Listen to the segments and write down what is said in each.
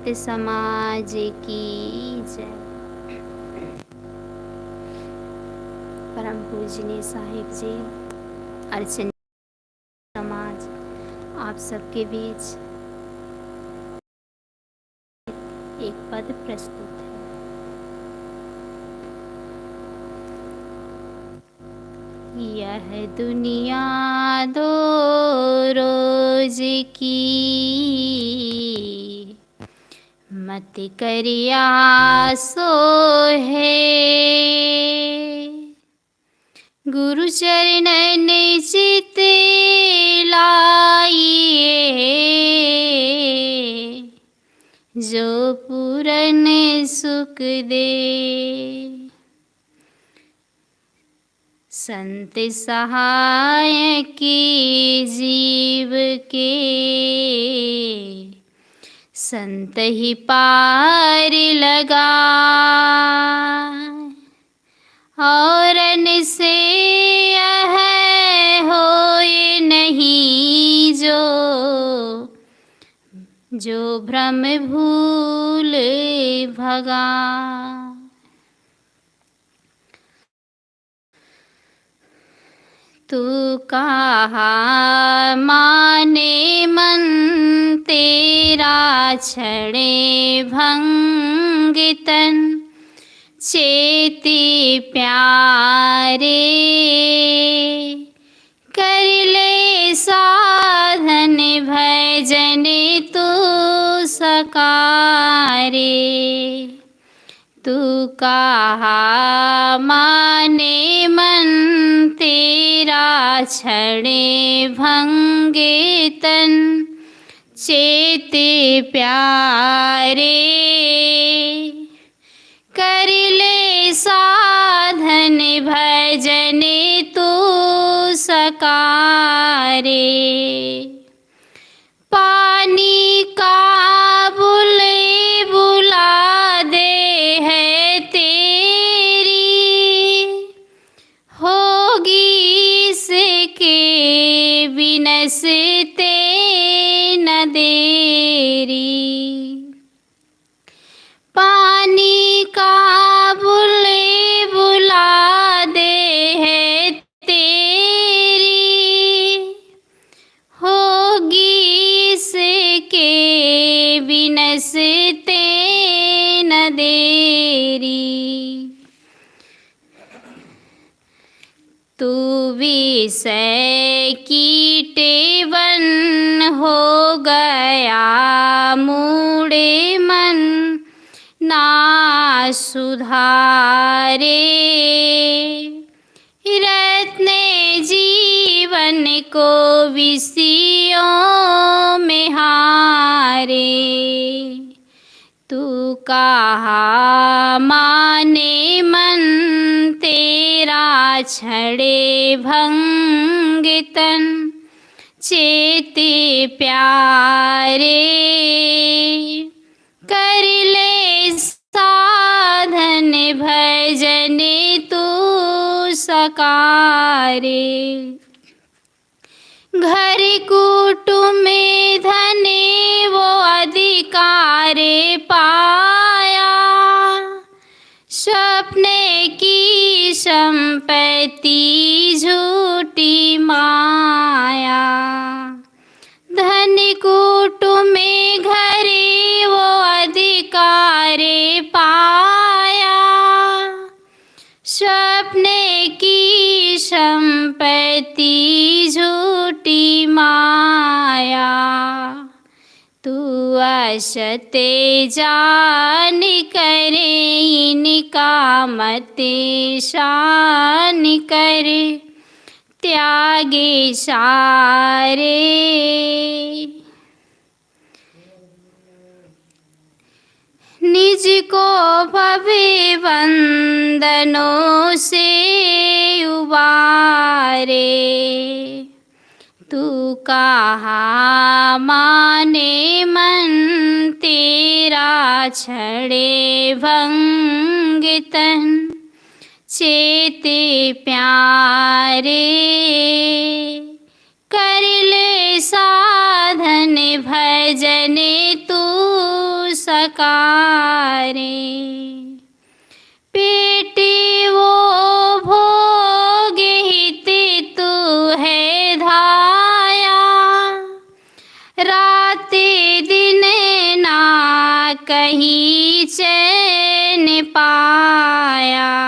संत समाज की जय। परम पूजनीय साहिब जी, अर्चन समाज, आप सबके बीच एक पद प्रस्तुत है। यह दुनिया दो रोज की मत करिया सो है। गुरु चरण चित लाइए। जो पूरन सुख दे। संत सहाय की जीव के। संत ही पार लगा और से हो नहीं जो। जो भ्रम भूल भगा। कहा माने तेरा भंगितन चेती प्यारे कर ले साधन भजन तू सकारे तू कहा माने मन तेरा छड़े भंगे तन, चेते प्यारे। कर ले साधन भजन तू सकारे। देरी पानी का बुले बुला दे है तेरी। होगी इसके बिनसते न देरी तू विषय की वन हो गया, मूड़े मन ना सुधारे। रत्न जीवन को विषयों में हारे। तू कहा माने मन तेरा छड़े भंगितन, चेते प्यारे कर ले साधन भजन तू सकारे। घर कुटुम धने माया। धन कुटुम में घरे वो अधिकारे पाया। सपने की संपत्ति झूठी माया। तू असते जान करे, इनका मत शान करे। त्यागे सारे। निज को भवे वंदनों से उबारे। तू कहा माने मन तेरा छड़े भंगितन चेते प्यारे, कर ले साधन भजन तू पेटी वो भोग हित तू है धाया, रात दिन ना कहीं चैन पाया।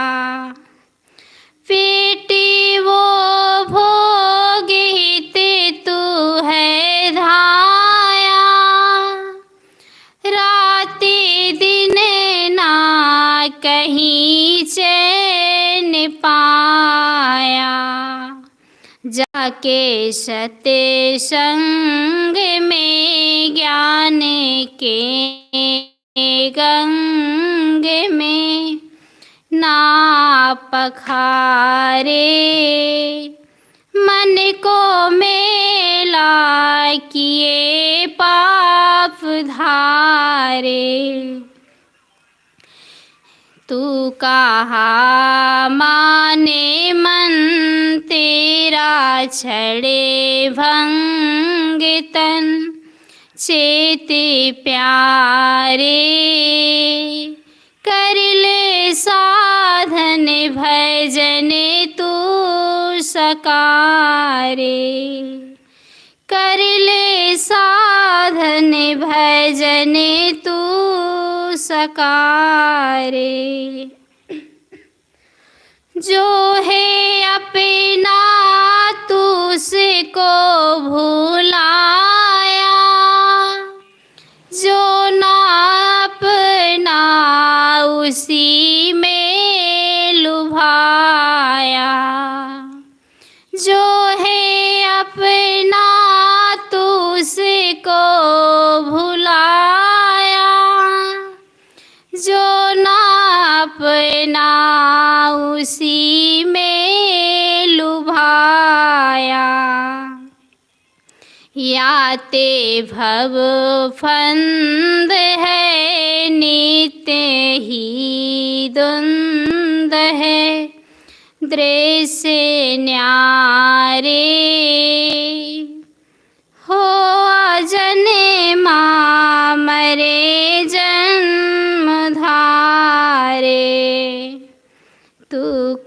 जाके सत्य संग में ज्ञान के गंग में ना पखारे मन को मेला किए पाप धारे। तू कहा माने मन तेरा छड़े भंग तन, चेत प्यारे कर ले साधन भजन तू सकारे। कर ले साधन भजन सकारे। जो है अपना तू उसको भुलाया। जो ना अपना उसी में लुभाया। जो है अपना तू उसको उसी में लुभाया। याते भव फंद है नित्य ही द्वंद है। दृश्य न्यारे हो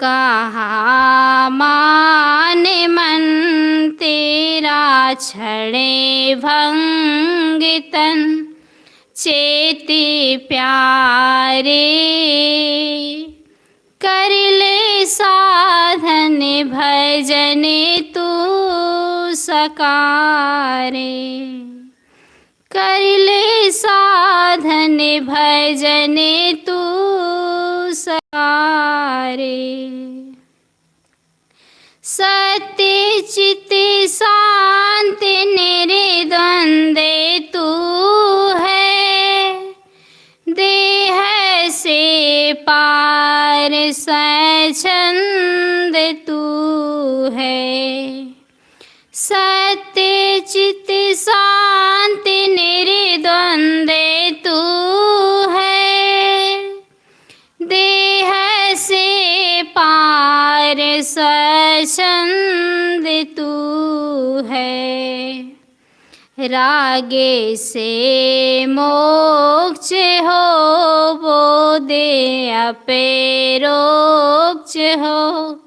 कहा मान मन तेरा छड़े भंग तन चेती प्यारे। कर ले साधन भजन तू सकारे। कर ले साधन भजन तू सकारे सत्य चित शांत निर्द्वंद तू है। देह से पार स्वच्छंद तू है। सत्य चित शांत निर्द्वंद तू स्वच्छंद तू है। रागे से मोक्ष हो, वो दे अपेरोक्ष हो।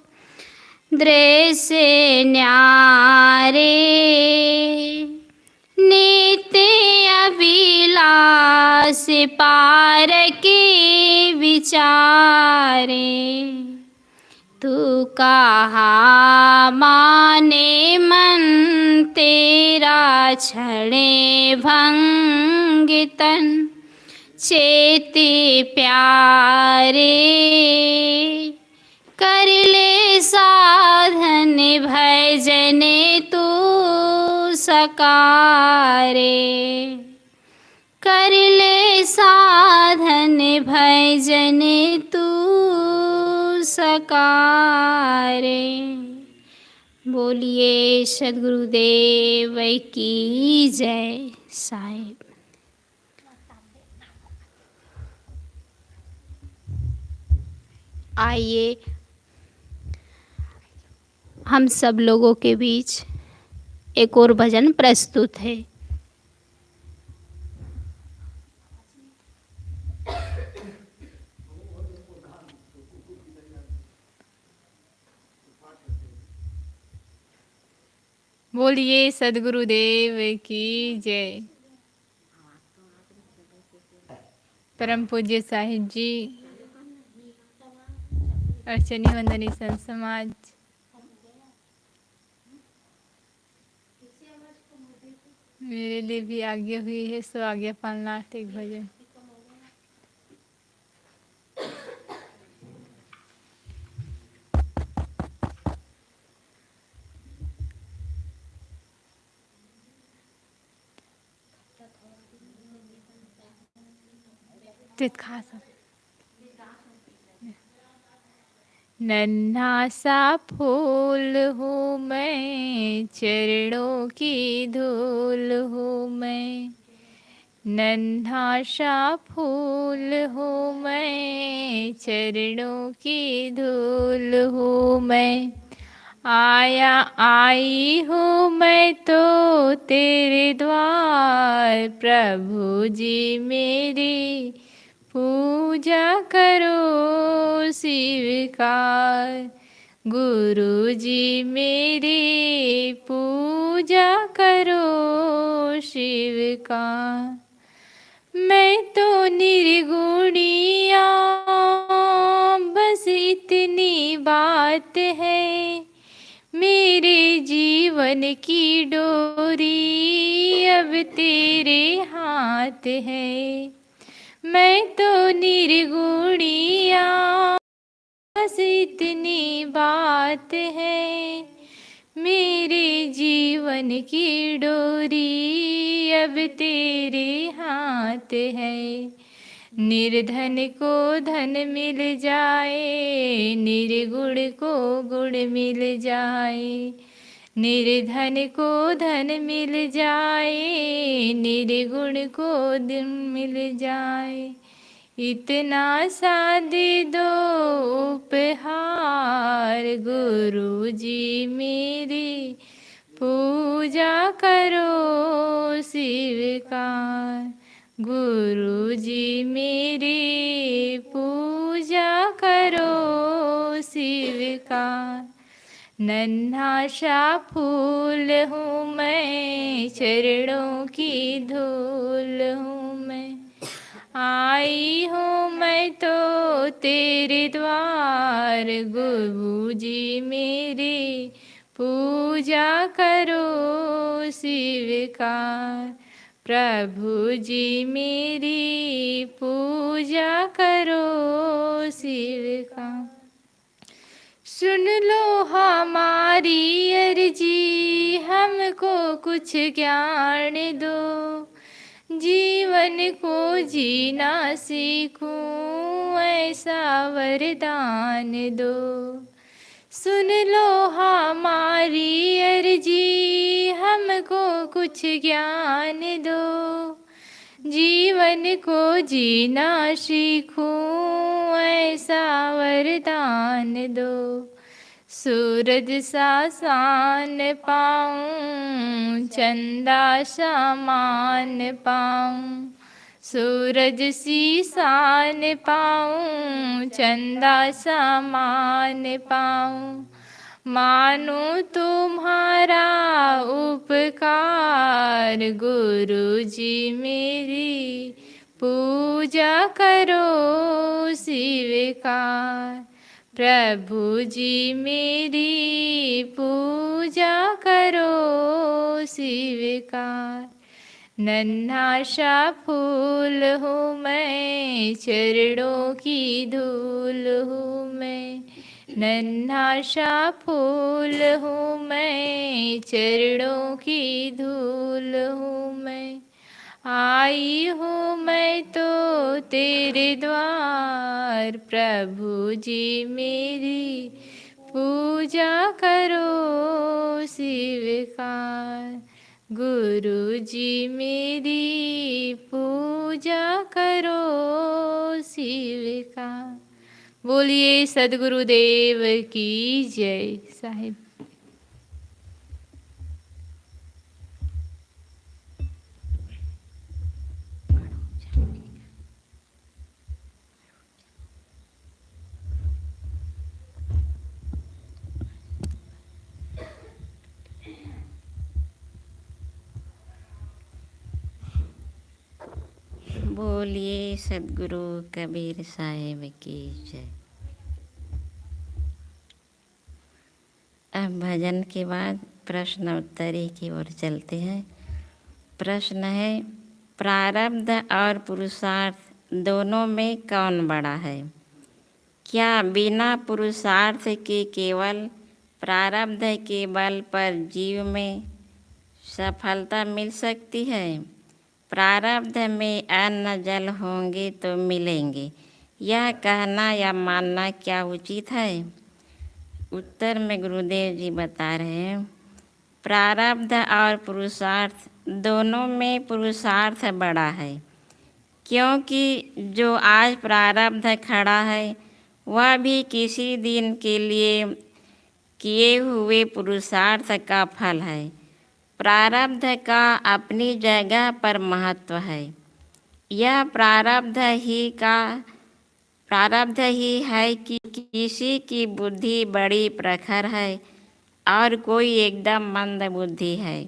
दृश्य न्यारे, नित्य अभिलाष पार के विचारे। तू कहा माने मन तेरा तन चेती प्यारे। कर ले साधन भजन तू सकारे। कर ले साधन भजन तू सकारे। बोलिए सदगुरुदेव की जय साहेब। आइए, हम सब लोगों के बीच एक और भजन प्रस्तुत है। बोलिए सदगुरुदेव की जय। परम पूज्य साहिब जी, अर्चनी वंदनी संत समाज। मेरे लिए भी आज्ञा हुई है, सो आज्ञा पालना एक भजन। खा नन्हा सा फूल हूँ मैं चरणों की धूल हूँ मैं नन्हा सा फूल हूँ मैं चरणों की धूल हूँ मैं आया आई हूँ मैं तो तेरे द्वार प्रभु जी मेरी पूजा करो स्वीकार। गुरु जी मेरे, पूजा करो शिव का मैं तो निर्गुणिया बस इतनी बात है। मेरे जीवन की डोरी अब तेरे हाथ है। मैं तो निर्गुणिया। बस इतनी बात है, मेरे जीवन की डोरी अब तेरे हाथ है। निर्धन को धन मिल जाए, निर्गुण को गुण मिल जाए। निर्धन को धन मिल जाए, निर्गुण को दिन मिल जाए। इतना सा दे दो उपहार गुरु जी मेरी पूजा करो स्वीकार गुरु जी मेरी पूजा करो स्वीकार नन्हा सा फूल हूँ मैं, चरणों की धूल हूँ मैं। आई हूँ मैं तो तेरे द्वार गुरु जी मेरी पूजा करो स्वीकार प्रभु जी मेरी पूजा करो स्वीकार सुन लो हमारी अर्जी, हमको कुछ ज्ञान दो। जीवन को जीना सीखूं, ऐसा वरदान दो। सुन लो हमारी अर्जी, हमको कुछ ज्ञान दो। जीवन को जीना सीखूं ऐसा वरदान दो। सूरज सा शान पाऊँ, चंदा समान पाऊँ। सूरज सी शान पाऊँ, चंदा समान पाऊँ। मानो तुम्हारा उपकार गुरु जी मेरी पूजा करो स्वीकार प्रभु जी मेरी पूजा करो स्वीकार नन्हा सा फूल हूँ मैं, चरणों की धूल हूँ मैं। नन्हा सा फूल हूँ मैं, चरणों की धूल हूँ मैं। आई हूँ मैं तो तेरे द्वार, प्रभु जी मेरी पूजा करो स्वीकार गुरु जी मेरी पूजा करो स्वीकार बोलिए सदगुरुदेव की जय साहिब। बोलिए, सदगुरु कबीर साहेब की जय। अब भजन के बाद प्रश्न उत्तरी की ओर चलते हैं। प्रश्न है, प्रारब्ध और पुरुषार्थ दोनों में कौन बड़ा है? क्या बिना पुरुषार्थ के केवल प्रारब्ध के बल पर जीव में सफलता मिल सकती है? प्रारब्ध में अन्न जल होंगे तो मिलेंगे। यह कहना या मानना क्या उचित है? उत्तर में गुरुदेव जी बता रहे हैं, प्रारब्ध और पुरुषार्थ, दोनों में पुरुषार्थ बड़ा है। क्योंकि जो आज प्रारब्ध खड़ा है, वह भी किसी दिन के लिए किए हुए पुरुषार्थ का फल है। प्रारब्ध का अपनी जगह पर महत्व है। यह प्रारब्ध ही का, प्रारब्ध ही है कि किसी की बुद्धि बड़ी प्रखर है और कोई एकदम मंद बुद्धि है।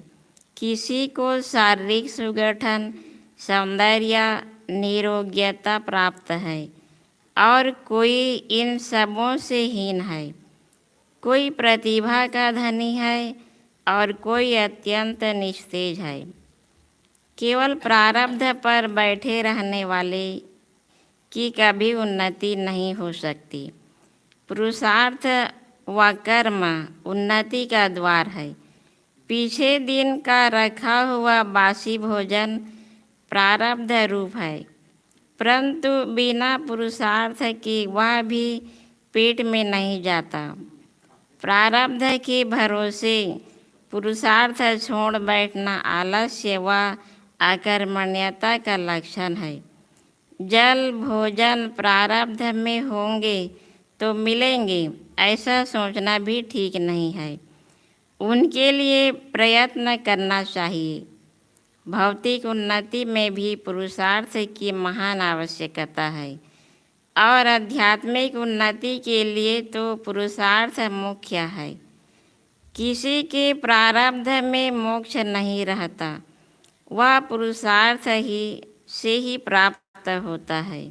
किसी को शारीरिक सुगठन, सौंदर्य, निरोग्यता प्राप्त है और कोई इन सबों से हीन है। कोई प्रतिभा का धनी है और कोई अत्यंत निस्तेज है। केवल प्रारब्ध पर बैठे रहने वाले की कभी उन्नति नहीं हो सकती। पुरुषार्थ व कर्म उन्नति का द्वार है। पीछे दिन का रखा हुआ बासी भोजन प्रारब्ध रूप है। परंतु बिना पुरुषार्थ के वह भी पेट में नहीं जाता। प्रारब्ध के भरोसे पुरुषार्थ छोड़ बैठना आलस्य व अकर्मण्यता का लक्षण है। जल भोजन प्रारब्ध में होंगे तो मिलेंगे, ऐसा सोचना भी ठीक नहीं है। उनके लिए प्रयत्न करना चाहिए। भौतिक उन्नति में भी पुरुषार्थ की महान आवश्यकता है। और आध्यात्मिक उन्नति के लिए तो पुरुषार्थ मुख्य है। किसी के प्रारब्ध में मोक्ष नहीं रहता, वह पुरुषार्थ ही से ही प्राप्त होता है।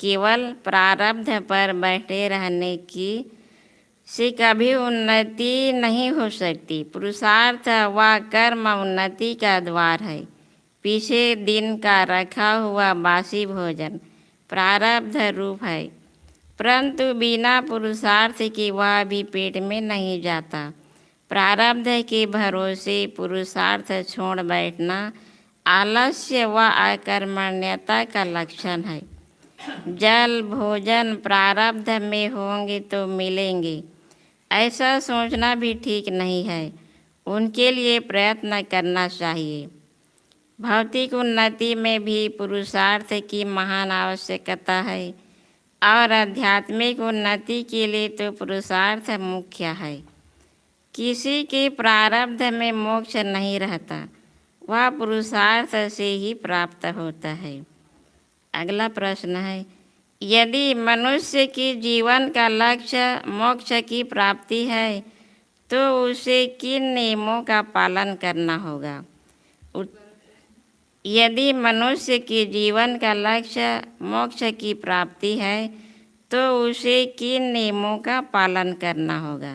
केवल प्रारब्ध पर बैठे रहने की से कभी उन्नति नहीं हो सकती। पुरुषार्थ व कर्म उन्नति का द्वार है। पीछे दिन का रखा हुआ बासी भोजन प्रारब्ध रूप है। परंतु बिना पुरुषार्थ के वह भी पेट में नहीं जाता। प्रारब्ध के भरोसे पुरुषार्थ छोड़ बैठना आलस्य व अकर्मण्यता का लक्षण है। जल भोजन प्रारब्ध में होंगे तो मिलेंगे। ऐसा सोचना भी ठीक नहीं है। उनके लिए प्रयत्न करना चाहिए। भौतिक उन्नति में भी पुरुषार्थ की महान आवश्यकता है। और आध्यात्मिक उन्नति के लिए तो पुरुषार्थ मुख्य है। किसी के प्रारब्ध में मोक्ष नहीं रहता, वह पुरुषार्थ से ही प्राप्त होता है। अगला प्रश्न है, यदि मनुष्य के जीवन का लक्ष्य मोक्ष की प्राप्ति है तो उसे किन नियमों का पालन करना होगा? यदि मनुष्य के जीवन का लक्ष्य मोक्ष की प्राप्ति है तो उसे किन नियमों का पालन करना होगा?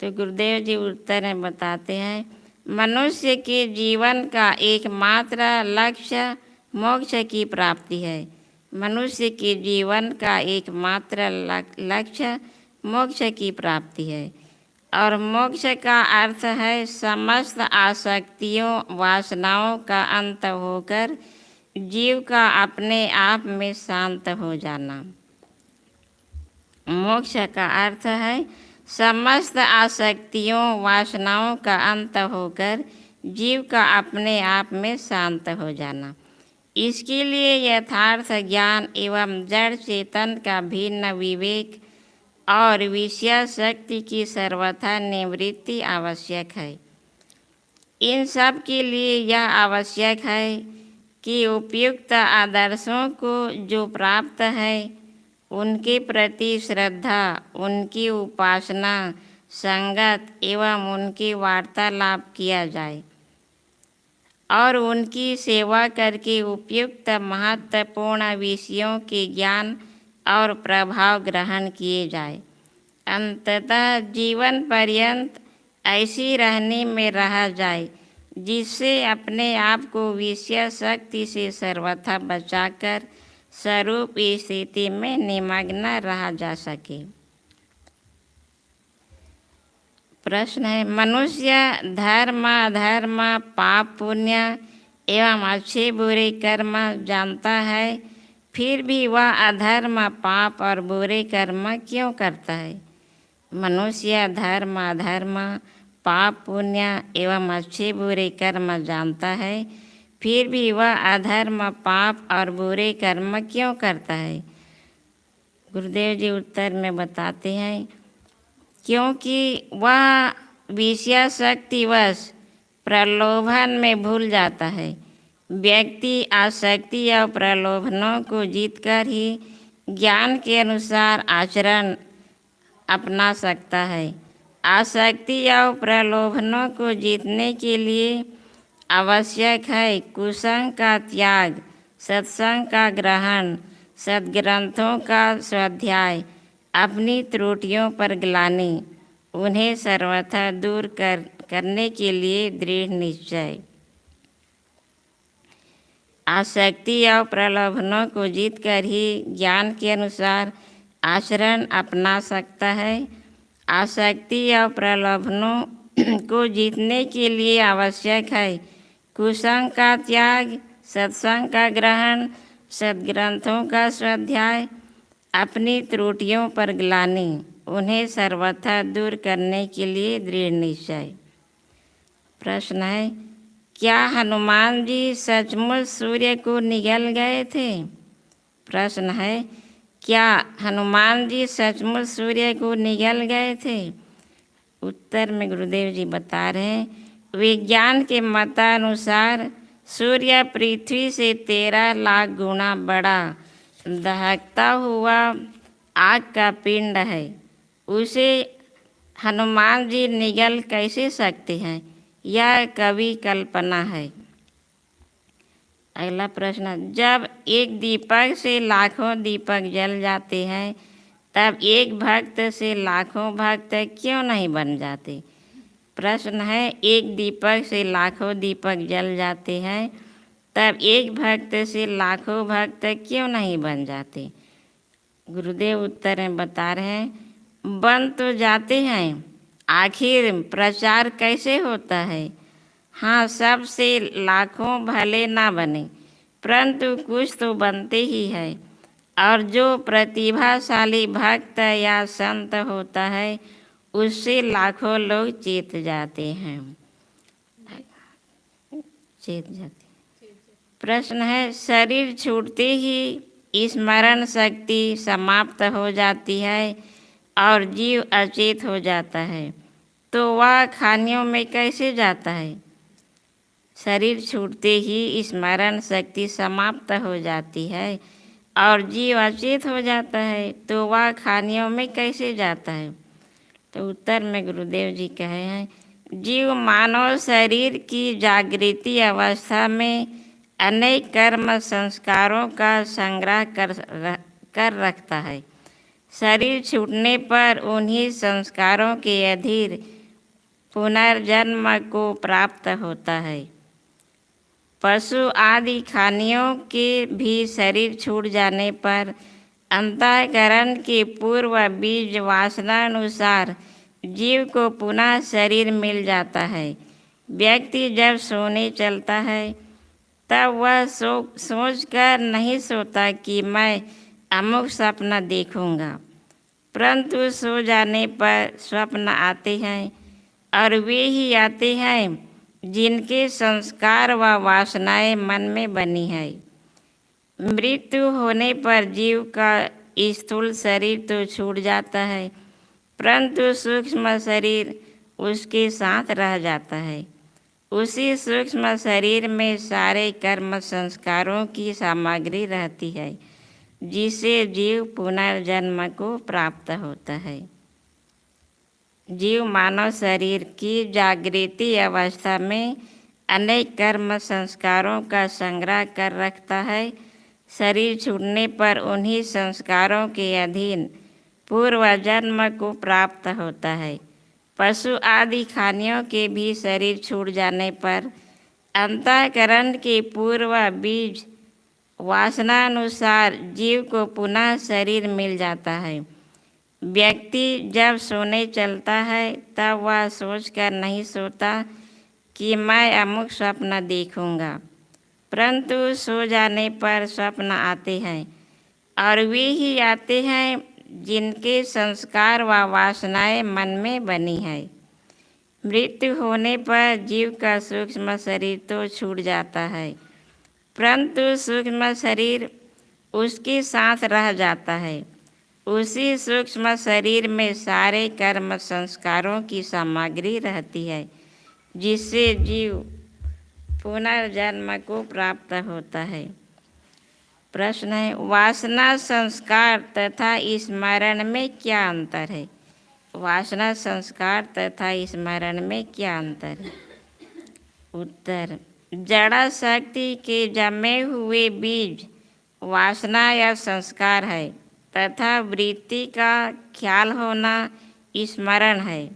तो गुरुदेव जी उत्तर में बताते हैं, मनुष्य के जीवन का एकमात्र लक्ष्य मोक्ष की प्राप्ति है। मनुष्य के जीवन का एकमात्र लक्ष्य मोक्ष की प्राप्ति है। और मोक्ष का अर्थ है समस्त आसक्तियों, वासनाओं का अंत होकर जीव का अपने आप में शांत हो जाना। मोक्ष का अर्थ है समस्त आसक्तियों, वासनाओं का अंत होकर जीव का अपने आप में शांत हो जाना। इसके लिए यथार्थ ज्ञान एवं जड़ चेतन का भिन्न विवेक और विषय शक्ति की सर्वथा निवृत्ति आवश्यक है। इन सब के लिए यह आवश्यक है कि उपयुक्त आदर्शों को जो प्राप्त है, उनके प्रति श्रद्धा, उनकी उपासना, संगत एवं उनकी वार्तालाप किया जाए और उनकी सेवा करके उपयुक्त महत्वपूर्ण विषयों के ज्ञान और प्रभाव ग्रहण किए जाए। अंततः जीवन पर्यंत ऐसी रहने में रहा जाए, जिससे अपने आप को विषय शक्ति से सर्वथा बचाकर स्वरूप स्थिति में निमग्न रहा जा सके। प्रश्न है, मनुष्य धर्म, अधर्म, पाप, पुण्य एवं अच्छे बुरे कर्म जानता है? फिर भी वह अधर्म, पाप और बुरे कर्म क्यों करता है? मनुष्य धर्म अधर्म, पाप, पुण्य एवं अच्छे बुरे कर्म जानता है। फिर भी वह अधर्म, पाप और बुरे कर्म क्यों करता है? गुरुदेव जी उत्तर में बताते हैं, क्योंकि वह विषय शक्तिवश प्रलोभन में भूल जाता है। व्यक्ति, आसक्ति और प्रलोभनों को जीतकर ही ज्ञान के अनुसार आचरण अपना सकता है। आसक्ति और प्रलोभनों को जीतने के लिए आवश्यक है कुसंग का त्याग, सत्संग का ग्रहण, सदग्रंथों का स्वाध्याय, अपनी त्रुटियों पर ग्लानी, उन्हें सर्वथा दूर कर, करने के लिए दृढ़ निश्चय। आसक्ति और प्रलोभनों को जीत कर ही ज्ञान के अनुसार आचरण अपना सकता है। आसक्ति और प्रलोभनों को जीतने के लिए आवश्यक है। कुसंग का त्याग, सत्संग का ग्रहण, सदग्रंथों का स्वाध्याय, अपनी त्रुटियों पर ग्लानी, उन्हें सर्वथा दूर करने के लिए दृढ़ निश्चय। प्रश्न है क्या हनुमान जी सचमुच सूर्य को निगल गए थे? प्रश्न है, क्या हनुमान जी सचमुच सूर्य को निगल गए थे? उत्तर में गुरुदेव जी बता रहे हैं, विज्ञान के मतानुसार सूर्य पृथ्वी से तेरह लाख गुना बड़ा दहकता हुआ आग का पिंड है। उसे हनुमान जी निगल कैसे सकते हैं? यह कवि कल्पना है। अगला प्रश्न, जब एक दीपक से लाखों दीपक जल जाते हैं, तब एक भक्त से लाखों भक्त क्यों नहीं बन जाते? प्रश्न है, एक दीपक से लाखों दीपक जल जाते हैं, तब एक भक्त से लाखों भक्त क्यों नहीं बन जाते? गुरुदेव उत्तर में बता रहे हैं, बन तो जाते हैं आखिर प्रचार कैसे होता है? हाँ सबसे लाखों भले ना बने, परंतु कुछ तो बनते ही है। और जो प्रतिभाशाली भक्त या संत होता है, उससे लाखों लोग चेत जाते हैं। चेत जाते प्रश्न है, शरीर छूटते ही स्मरण शक्ति समाप्त हो जाती है और जीव अचेत हो जाता है। तो वह खानियों में कैसे जाता है? शरीर छूटते ही स्मरण शक्ति समाप्त हो जाती है और जीव अचेत हो जाता है। तो वह खानियों में कैसे जाता है? तो उत्तर में गुरुदेव जी कहे हैं, जीव मानव शरीर की जागृति अवस्था में अनेक कर्म संस्कारों का संग्रह कर कर रखता है। शरीर छूटने पर उन्हीं संस्कारों के अधीर पुनर्जन्म को प्राप्त होता है। पशु आदि खानियों के भी शरीर छूट जाने पर अंतःकरण के पूर्व बीज वासना अनुसार जीव को पुनः शरीर मिल जाता है। व्यक्ति जब सोने चलता है, तब वह सो सोच कर नहीं सोता कि मैं अमुक सपना देखूँगा। परंतु सो जाने पर स्वप्न आते हैं और वे ही आते हैं जिनके संस्कार व वासनाएँ मन में बनी है। मृत्यु होने पर जीव का स्थूल शरीर तो छूट जाता है, परंतु सूक्ष्म शरीर उसके साथ रह जाता है। उसी सूक्ष्म शरीर में सारे कर्म संस्कारों की सामग्री रहती है। जिसे जीव पुनर्जन्म को प्राप्त होता है। जीव मानव शरीर की जागृति अवस्था में अनेक कर्म संस्कारों का संग्रह कर रखता है। शरीर छूटने पर उन्हीं संस्कारों के अधीन पूर्व जन्म को प्राप्त होता है। पशु आदि खानियों के भी शरीर छूट जाने पर अंतःकरण के पूर्व बीज वासनानुसार जीव को पुनः शरीर मिल जाता है। व्यक्ति जब सोने चलता है, तब वह सोचकर नहीं सोता कि मैं अमुक स्वप्न देखूँगा। परंतु सो जाने पर स्वप्न आते हैं और वे ही आते हैं जिनके संस्कार व वासनाएँ मन में बनी है। मृत्यु होने पर जीव का सूक्ष्म शरीर तो छूट जाता है। परंतु सूक्ष्म शरीर उसके साथ रह जाता है। उसी सूक्ष्म शरीर में सारे कर्म संस्कारों की सामग्री रहती है, जिससे जीव पुनर्जन्म को प्राप्त होता है। प्रश्न है, वासना संस्कार तथा स्मरण में क्या अंतर है? वासना संस्कार तथा स्मरण में क्या अंतर है? उत्तर जड़ा शक्ति के जमे हुए बीज वासना या संस्कार है, तथा वृत्ति का ख्याल होना स्मरण है।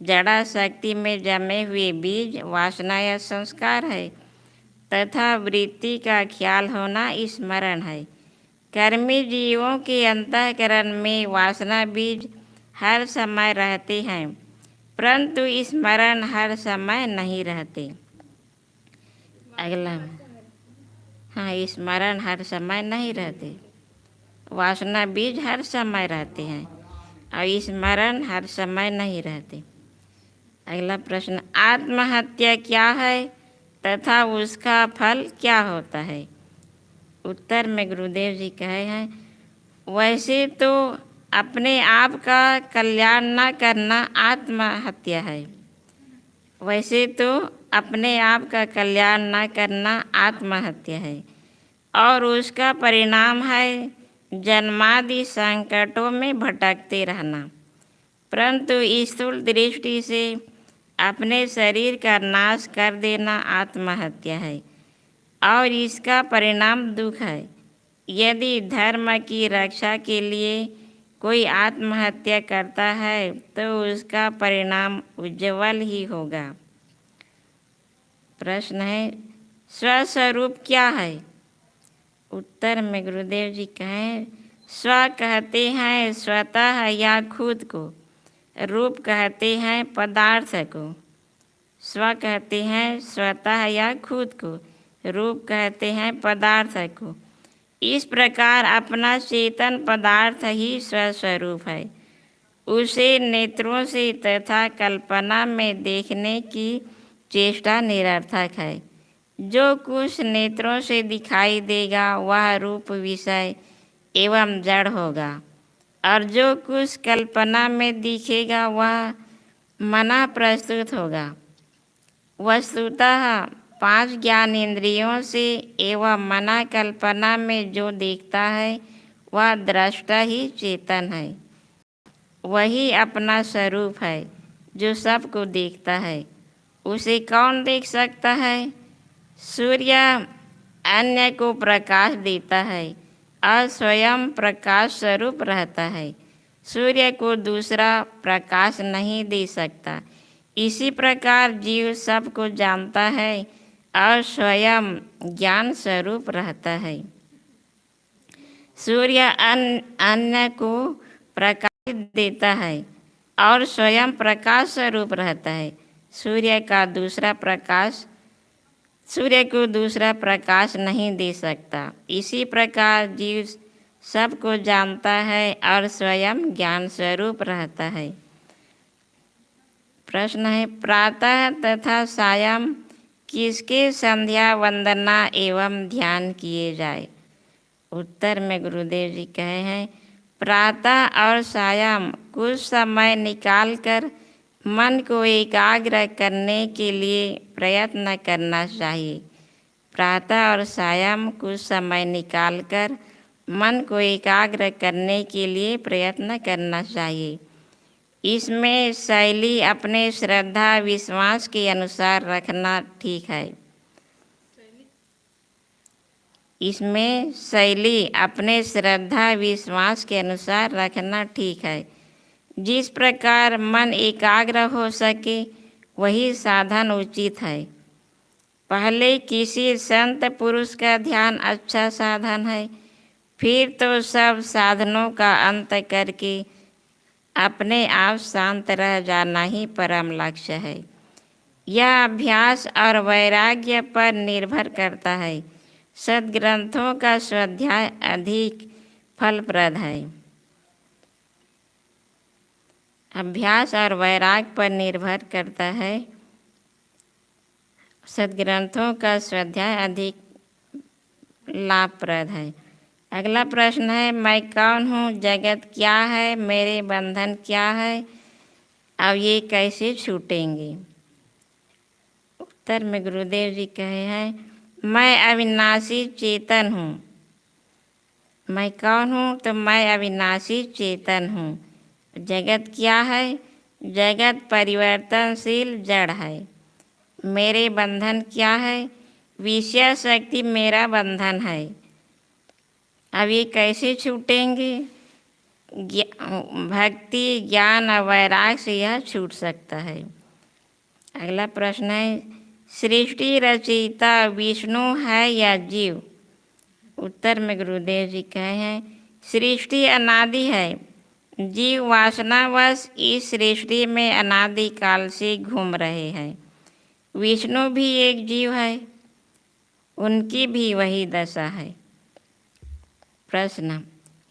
जड़ा शक्ति में जमे हुए बीज वासना या संस्कार है, तथा वृत्ति का ख्याल होना स्मरण है। कर्मी जीवों के अंतकरण में वासना बीज हर समय रहते हैं, परंतु स्मरण हर समय नहीं रहते। अगला में। हाँ स्मरण हर समय नहीं रहते। वासना बीज हर समय रहते हैं, और स्मरण हर समय नहीं रहते। अगला प्रश्न, आत्महत्या क्या है तथा उसका फल क्या होता है? उत्तर में गुरुदेव जी कहे हैं, वैसे तो अपने आप का कल्याण न करना आत्महत्या है। वैसे तो अपने आप का कल्याण न करना आत्महत्या है। और उसका परिणाम है जन्मादि संकटों में भटकते रहना। परंतु स्थूल दृष्टि से अपने शरीर का नाश कर देना आत्महत्या है। और इसका परिणाम दुख है। यदि धर्म की रक्षा के लिए कोई आत्महत्या करता है तो उसका परिणाम उज्जवल ही होगा। प्रश्न है, स्वस्वरूप क्या है? उत्तर में गुरुदेव जी कहें, स्व कहते हैं स्वतः या खुद को, रूप कहते हैं पदार्थ को। स्व कहते हैं स्वतः या खुद को, रूप कहते हैं पदार्थ को। इस प्रकार अपना चेतन पदार्थ ही स्वस्वरूप है। उसे नेत्रों से तथा कल्पना में देखने की चेष्टा निरर्थक है। जो कुछ नेत्रों से दिखाई देगा, वह रूप विषय एवं जड़ होगा। और जो कुछ कल्पना में दिखेगा, वह मना प्रस्तुत होगा। वस्तुतः पाँच ज्ञान इंद्रियों से एवं मना कल्पना में जो देखता है, वह दृष्टा ही चेतन है। वही अपना स्वरूप है, जो सबको देखता है। उसे कौन देख सकता है? सूर्य अन्य को प्रकाश देता है और स्वयं प्रकाश स्वरूप रहता है। सूर्य को दूसरा प्रकाश नहीं दे सकता। इसी प्रकार जीव सबको जानता है और स्वयं ज्ञान स्वरूप रहता है। सूर्य अन्य को प्रकाश देता है और स्वयं प्रकाश स्वरूप रहता है। सूर्य का दूसरा प्रकाश, सूर्य को दूसरा प्रकाश नहीं दे सकता। इसी प्रकार जीव सबको जानता है और स्वयं ज्ञान स्वरूप रहता है। प्रश्न है, प्रातः तथा सायं किसके संध्या वंदना एवं ध्यान किए जाए? उत्तर में गुरुदेव जी कहे हैं, प्रातः और सायं कुछ समय निकालकर मन को एकाग्र करने के लिए प्रयत्न करना चाहिए। प्रातः और सायं कुछ समय निकालकर मन को एकाग्र करने के लिए प्रयत्न करना चाहिए। इसमें शैली अपने श्रद्धा, विश्वास के अनुसार रखना ठीक है। इसमें शैली अपने श्रद्धा, विश्वास के अनुसार रखना ठीक है। जिस प्रकार मन एकाग्र हो सके, वही साधन उचित है। पहले किसी संत पुरुष का ध्यान अच्छा साधन है, फिर तो सब साधनों का अंत करके अपने आप शांत रह जाना ही परम लक्ष्य है। यह अभ्यास और वैराग्य पर निर्भर करता है। सदग्रंथों का स्वाध्याय अधिक फलप्रद है। अभ्यास और वैराग पर निर्भर करता है। सदग्रंथों का स्वाध्याय अधिक लाभप्रद है। अगला प्रश्न है, मैं कौन हूँ? जगत क्या है? मेरे बंधन क्या है? अब ये कैसे छूटेंगे? उत्तर में गुरुदेव जी कहे हैं, मैं अविनाशी चेतन हूँ। मैं कौन हूँ? तो मैं अविनाशी चेतन हूँ। जगत क्या है? जगत परिवर्तनशील, जड़ है। मेरे बंधन क्या है? विषय शक्ति मेरा बंधन है। अब ये कैसे छूटेंगे? भक्ति, ज्ञान और वैराग से यह छूट सकता है। अगला प्रश्न है, सृष्टि रचयिता विष्णु है या जीव? उत्तर में गुरुदेव जी कहे हैं, सृष्टि अनादि है। जीव वासनावश इस सृष्टि में अनादिकाल से घूम रहे हैं। विष्णु भी एक जीव है, उनकी भी वही दशा है। प्रश्न,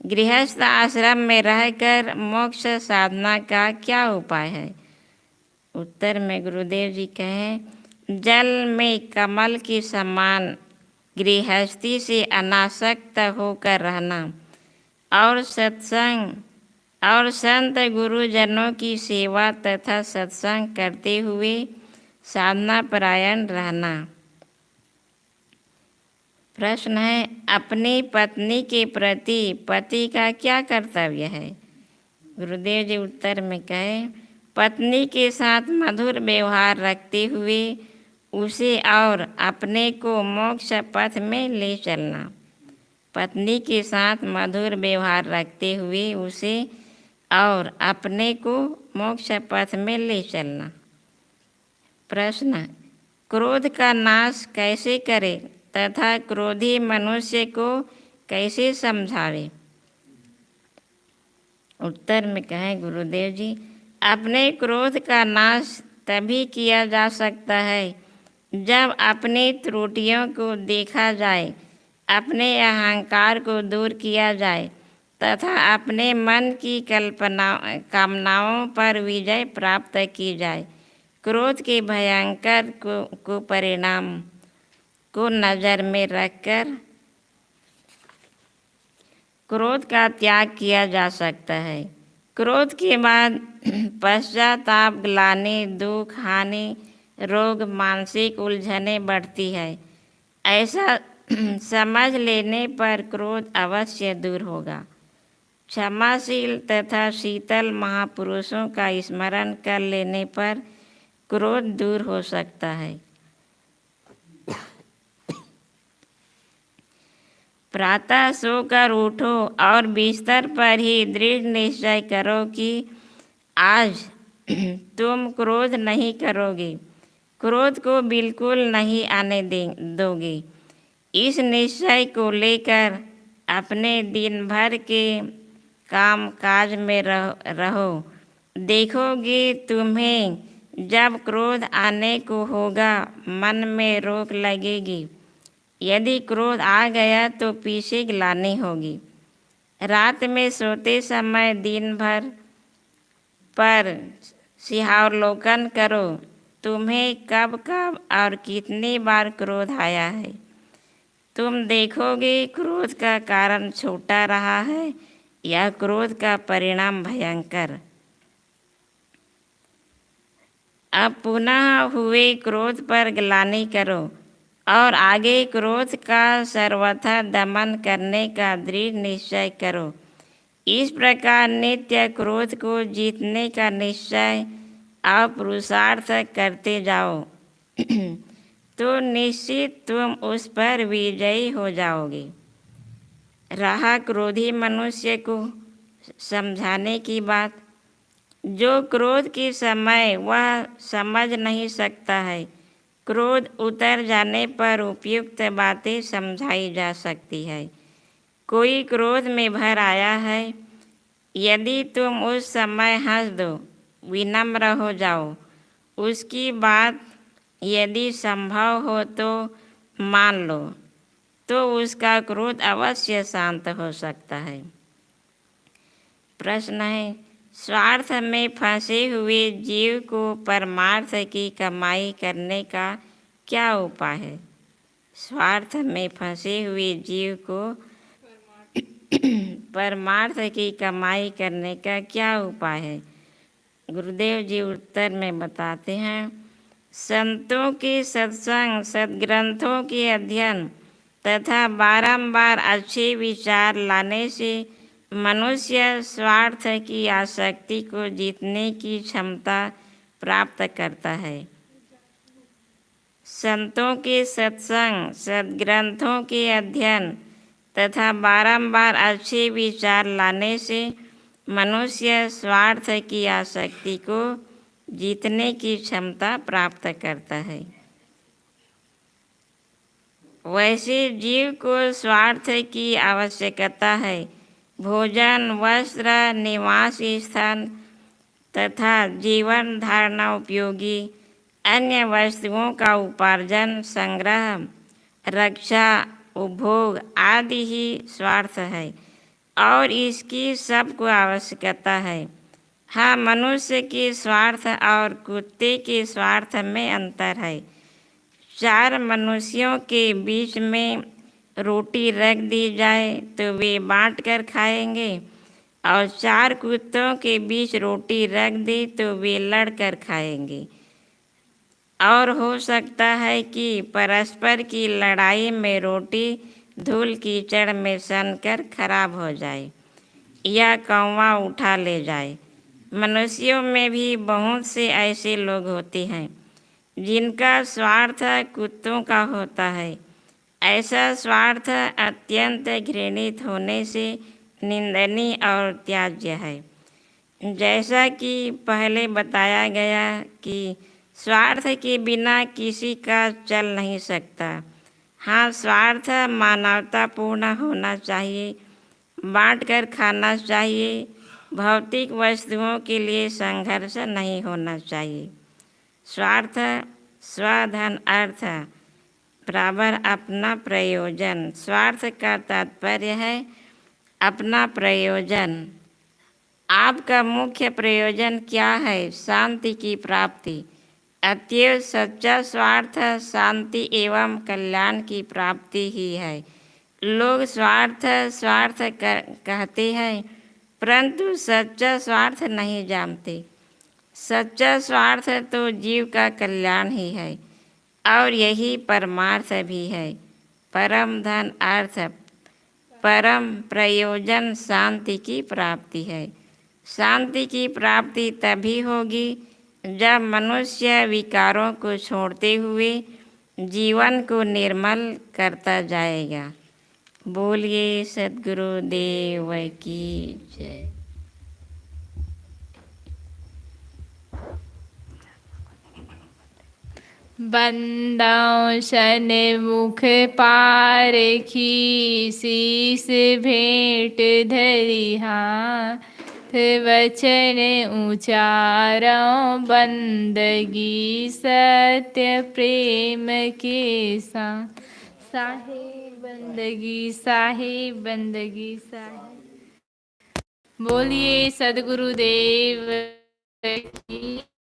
गृहस्थ आश्रम में रहकर मोक्ष साधना का क्या उपाय है? उत्तर में गुरुदेव जी कहें, जल में कमल के समान गृहस्थी से अनासक्त होकर रहना और सत्संग और संत गुरुजनों की सेवा तथा सत्संग करते हुए साधना परायण रहना। प्रश्न है, अपनी पत्नी के प्रति पति का क्या कर्तव्य है? गुरुदेव जी उत्तर में कहे, पत्नी के साथ मधुर व्यवहार रखते हुए उसे और अपने को मोक्ष पथ में ले चलना। पत्नी के साथ मधुर व्यवहार रखते हुए उसे और अपने को मोक्ष पथ में ले चलना। प्रश्न, क्रोध का नाश कैसे करे तथा क्रोधी मनुष्य को कैसे समझावे? उत्तर में कहें, गुरुदेव जी, अपने क्रोध का नाश तभी किया जा सकता है जब अपनी त्रुटियों को देखा जाए, अपने अहंकार को दूर किया जाए तथा अपने मन की कल्पना कामनाओं पर विजय प्राप्त की जाए। क्रोध के भयंकर को, को परिणाम को नज़र में रखकर क्रोध का त्याग किया जा सकता है। क्रोध के बाद पश्चाताप ग्लानि दुख हानि रोग मानसिक उलझने बढ़ती है। ऐसा समझ लेने पर क्रोध अवश्य दूर होगा। क्षमाशील तथा शीतल महापुरुषों का स्मरण कर लेने पर क्रोध दूर हो सकता है। प्रातः सोकर उठो और बिस्तर पर ही दृढ़ निश्चय करो कि आज तुम क्रोध नहीं करोगे। क्रोध को बिल्कुल नहीं आने दोगे। इस निश्चय को लेकर अपने दिन भर के काम काज में रहो, रहो। देखोगे तुम्हें जब क्रोध आने को होगा मन में रोक लगेगी। यदि क्रोध आ गया तो पीछे गिलानी होगी। रात में सोते समय दिन भर पर सिहावलोकन करो। तुम्हें कब कब और कितनी बार क्रोध आया है? तुम देखोगे क्रोध का कारण छोटा रहा है। या क्रोध का परिणाम भयंकर। अब पुनः हुए क्रोध पर ग्लानी करो और आगे क्रोध का सर्वथा दमन करने का दृढ़ निश्चय करो। इस प्रकार नित्य क्रोध को जीतने का निश्चय और पुरुषार्थ करते जाओ। तो निश्चित तुम उस पर विजयी हो जाओगे। रहा क्रोधी मनुष्य को समझाने की बात। जो क्रोध के समय वह समझ नहीं सकता है। क्रोध उतर जाने पर उपयुक्त बातें समझाई जा सकती है। कोई क्रोध में भर आया है, यदि तुम उस समय हंस दो, विनम्र हो जाओ। उसकी बात यदि संभव हो तो मान लो। तो उसका क्रोध अवश्य शांत हो सकता है। प्रश्न है, स्वार्थ में फंसे हुए जीव को परमार्थ की कमाई करने का क्या उपाय है? स्वार्थ में फंसे हुए जीव को परमार्थ की कमाई करने का क्या उपाय है? गुरुदेव जी उत्तर में बताते हैं, संतों के सत्संग, सदग्रंथों के अध्ययन तथा बारंबार अच्छे विचार लाने से मनुष्य स्वार्थ की आसक्ति को जीतने की क्षमता प्राप्त करता है। संतों के सत्संग, सदग्रंथों के अध्ययन तथा बारंबार अच्छे विचार लाने से मनुष्य स्वार्थ की आसक्ति को जीतने की क्षमता प्राप्त करता है। वैसे जीव को स्वार्थ की आवश्यकता है। भोजन, वस्त्र, निवास स्थान तथा जीवन धारणा उपयोगी। अन्य वस्तुओं का उपार्जन, संग्रह, रक्षा, उपभोग आदि ही स्वार्थ है और इसकी सबको आवश्यकता है। हाँ मनुष्य के स्वार्थ और कुत्ते के स्वार्थ में अंतर है। चार मनुष्यों के बीच में रोटी रख दी जाए तो वे बांट कर खाएँगे। और चार कुत्तों के बीच रोटी रख दी तो वे लड़ कर खाएँगे। और हो सकता है कि परस्पर की लड़ाई में रोटी धूल कीचड़ में सन कर खराब हो जाए या कौवा उठा ले जाए। मनुष्यों में भी बहुत से ऐसे लोग होते हैं। जिनका स्वार्थ कुत्तों का होता है। ऐसा स्वार्थ अत्यंत घृणित होने से निंदनीय और त्याज्य है। जैसा कि पहले बताया गया कि स्वार्थ के बिना किसी का चल नहीं सकता। हाँ स्वार्थ मानवतापूर्ण होना चाहिए बांट कर खाना चाहिए, भौतिक वस्तुओं के लिए संघर्ष नहीं होना चाहिए। स्वार्थ, स्वधन, अर्थ। बराबर अपना प्रयोजन। स्वार्थ का तात्पर्य है अपना प्रयोजन। आपका मुख्य प्रयोजन क्या है? शांति की प्राप्ति। अतएव सच्चा स्वार्थ, शांति एवं कल्याण की प्राप्ति ही है। लोग स्वार्थ स्वार्थ कहते हैं, परंतु सच्चा स्वार्थ नहीं जानते। सच्चा स्वार्थ तो जीव का कल्याण ही है, और यही परमार्थ भी है। परम धन अर्थ, परम प्रयोजन शांति की प्राप्ति है। शांति की प्राप्ति तभी होगी जब मनुष्य विकारों को छोड़ते हुए जीवन को निर्मल करता जाएगा। बोलिए सदगुरुदेव की जय। बंदौशन मुख पारखी शीस भेंट धरिहा वचन उचारों बंदगी सत्य प्रेम के साथ। साहेब बंदगी साहेब बंदगी साहेब बोलिए सदगुरुदेव की